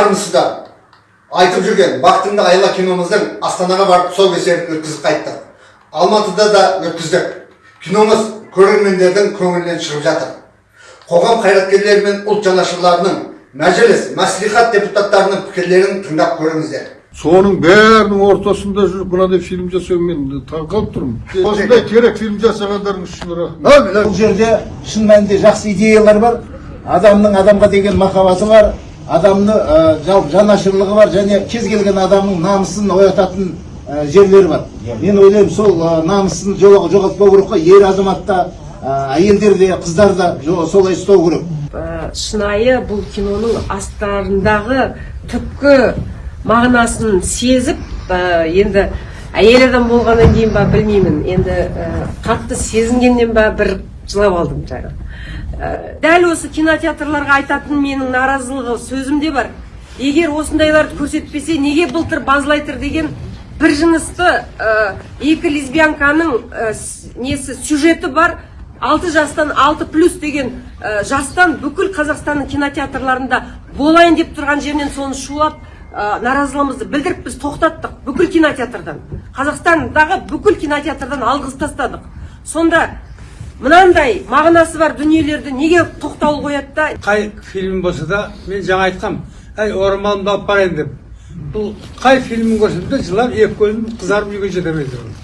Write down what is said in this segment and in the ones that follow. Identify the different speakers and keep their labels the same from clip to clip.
Speaker 1: армысыздар. Айтып жүрген бақытыңды айла киномыздың астанаға барып тұсаукесерін өткізіп қайттық. Алматыда да өткіздік. Киномыз көрермендердің көңілінен шығып жатыр. Қоғам қайраткерлері мен ұлт жанашырларының мәжіліс мәслихат депутаттарының пікірлерін тыңдап көріңіздер.
Speaker 2: Соның бәрінің ортасында жүріп мынадай фильм жасау мен таң қалып тұрмын осындай керек фильм жасағандарыңыз үшін рахмет.
Speaker 3: Бұл жерде шын мәнінде жақсы идеялар бар. Адамның адамға деген махаббаты бар. Адамны ә, жалпы жанашырлығы бар және кез келген адамның намысын оятатын ә, жерлер бар. Мен ойлаймын сол ә, намысын жоғалтпау керек қой ер азамат та ә, әйелдер де қыздар да солай ұстау керек.
Speaker 4: Ә, шынайы бұл киноның астарындағы түпкі мағынасын сезіп ә, енді әйел адам болғаннан кейін ба білмеймін. Енді ә, қатты сезінгеннен ба бір жылап алдым жаңа Ә, дәл осы кинотеатрларға айтатын менің наразылығы сөзімде бар. Егер осындайларды көрсетпесе неге былтыр базлайтер деген бір жынысты ә, екі лесбиянканың ә, несі сюжеті бар алты жастан алты плюс деген ә, жастан бүкіл қазақстанның кинотеатрларында болайын деп тұрған жерінен соны шулап ә, наразылығымызды білдіріп біз тоқтаттық бүкіл кинотеатрдан. Қазақстандағы бүкіл кинотеатрдан алғызып тастадық. Сонда мынандай мағынасы бар дүниелерді неге тоқтаулы қояды да?
Speaker 5: Қай фильм болса да мен жаңа айтқам әй орамалымды алып барайын деп. Бұл қай фильмін көрсем де жылап екі көзім қызарып үйге жете алмай тұрмын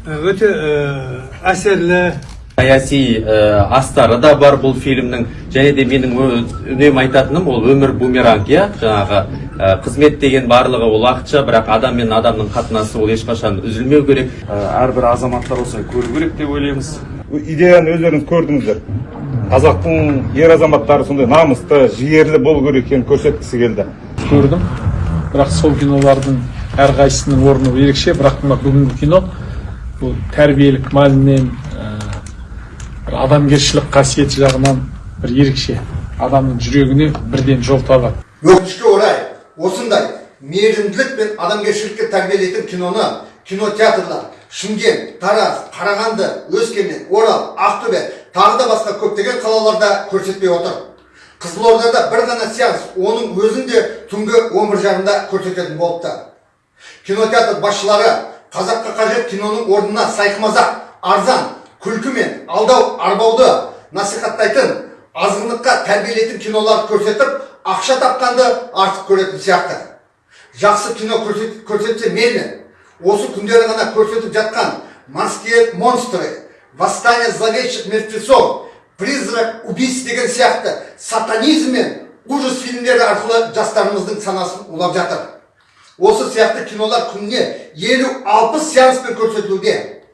Speaker 5: Ә, өте ә, әсерлі.
Speaker 6: Саяси ә, астары да бар бұл фильмнің. Және де менің үнемі айтатыным ол өмір бумеранг иә? Жаңағы ә, қызмет деген барлығы ол уақытша бірақ адам мен адамның қатынасы ол ешқашан үзілмеу керек.
Speaker 7: Ә, әрбір азаматтар осыны көру керек деп ойлаймыз. Идеяны өздеріңіз көрдіңіздер қазақтың ер азаматтары сондай намысты жігерлі болу керек екенін көрсеткісі келді
Speaker 8: көрдім бірақ сол кинолардың әрқайсысының орны ерекше бірақ мына бүгінгі кино бұл тәрбиелік мәнінен ә, бір адамгершілік қасиеті жағынан бір ерекше адамның жүрегіне бірден жол табады.
Speaker 1: Өкінішке орай осындай мейірімділік пен адамгершілікке тәрбиелейтін киноны кинотеатрлар шымкент тараз қарағанды өскемен орал ақтөбе тағы да басқа көптеген қалаларда көрсетпей отыр. Қызылордада бір ғана сеанс оның өзін де түнгі он бір жарымда көрсететін болыпты. Кинотеатр басшылары қазаққа қажет киноның орнына сайқымазақ арзан күлкі мен алдау арбауды насихаттайтын азғындыққа тәрбиелейтін киноларды көрсетіп ақша тапқанды артық көретін сияқты. Жақсы кино көрсет, көрсетсе мейлі осы күндері ғана көрсетіп жатқан морские монстры восстание зловещих мертвецов призрак убийств деген сияқты сатанизм мен ужас фильмдері арқылы жастарымыздың санасын улап жатыр. Осы сияқты кинолар күніне елу алпыс сеанспен көрсетілуде.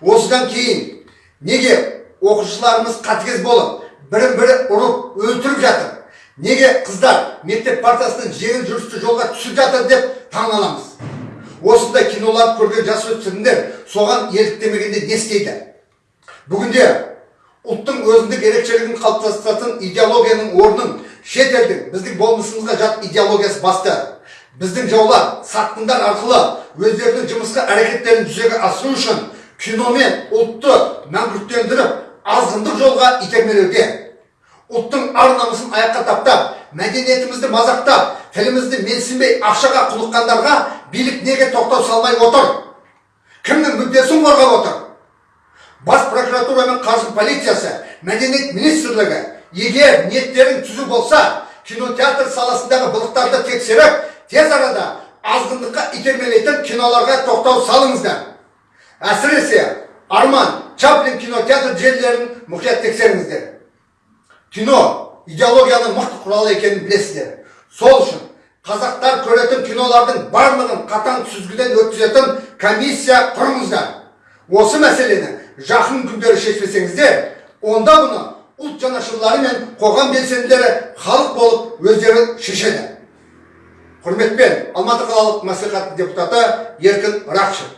Speaker 1: Осыдан кейін неге оқушыларымыз қатыгез болып бірін бірі ұрып өлтіріп жатыр? Неге қыздар мектеп партасының жеңіл жүрісті жолға түсіп жатыр деп таң аламыз осындай киноларды көрген жасөспірімдер соған еліктемегенде не істейді? Бүгінде ұлттың өзіндік ерекшелігін қалыптастыратын идеологияның орнын шет елдің біздің болмысымызға жат идеологиясы басты. Біздің жаулар сатқындар арқылы өздерінің жымысқы әрекеттерін жүзеге асыру үшін киномен ұлтты мәңгүрттендіріп азғындық жолға итермелеуде. Ұлттың ар намысын аяққа таптап мәдениетімізді мазақтап тілімізді менсінбей ақшаға құлыққандарға билік неге тоқтау салмай отыр? Кімнің мүддесін қорғап отыр? Бас прокуратура мен қаржы полициясы мәдениет министрлігі егер ниеттерің түзу болса кинотеатр саласындағы былықтарды тексеріп тез арада азғындыққа итермелейтін киноларға тоқтау салыңыздар. Әсіресе арман чаплин кинотеатр желілерін мұқият тексеріңіздер. Кино идеологияның мықты құралы екенін білесіздер. Сол үшін қазақтар көретін кинолардың барлығын қатаң сүзгіден өткізетін комиссия құрыңыздар. Осы мәселені жақын күндері шешпесеңіздер онда бұны ұлт жанашырлары мен қоғам белсенділері халық болып өздері шешеді. Құрметпен алматы қалалық мәслихат депутаты еркін рақышев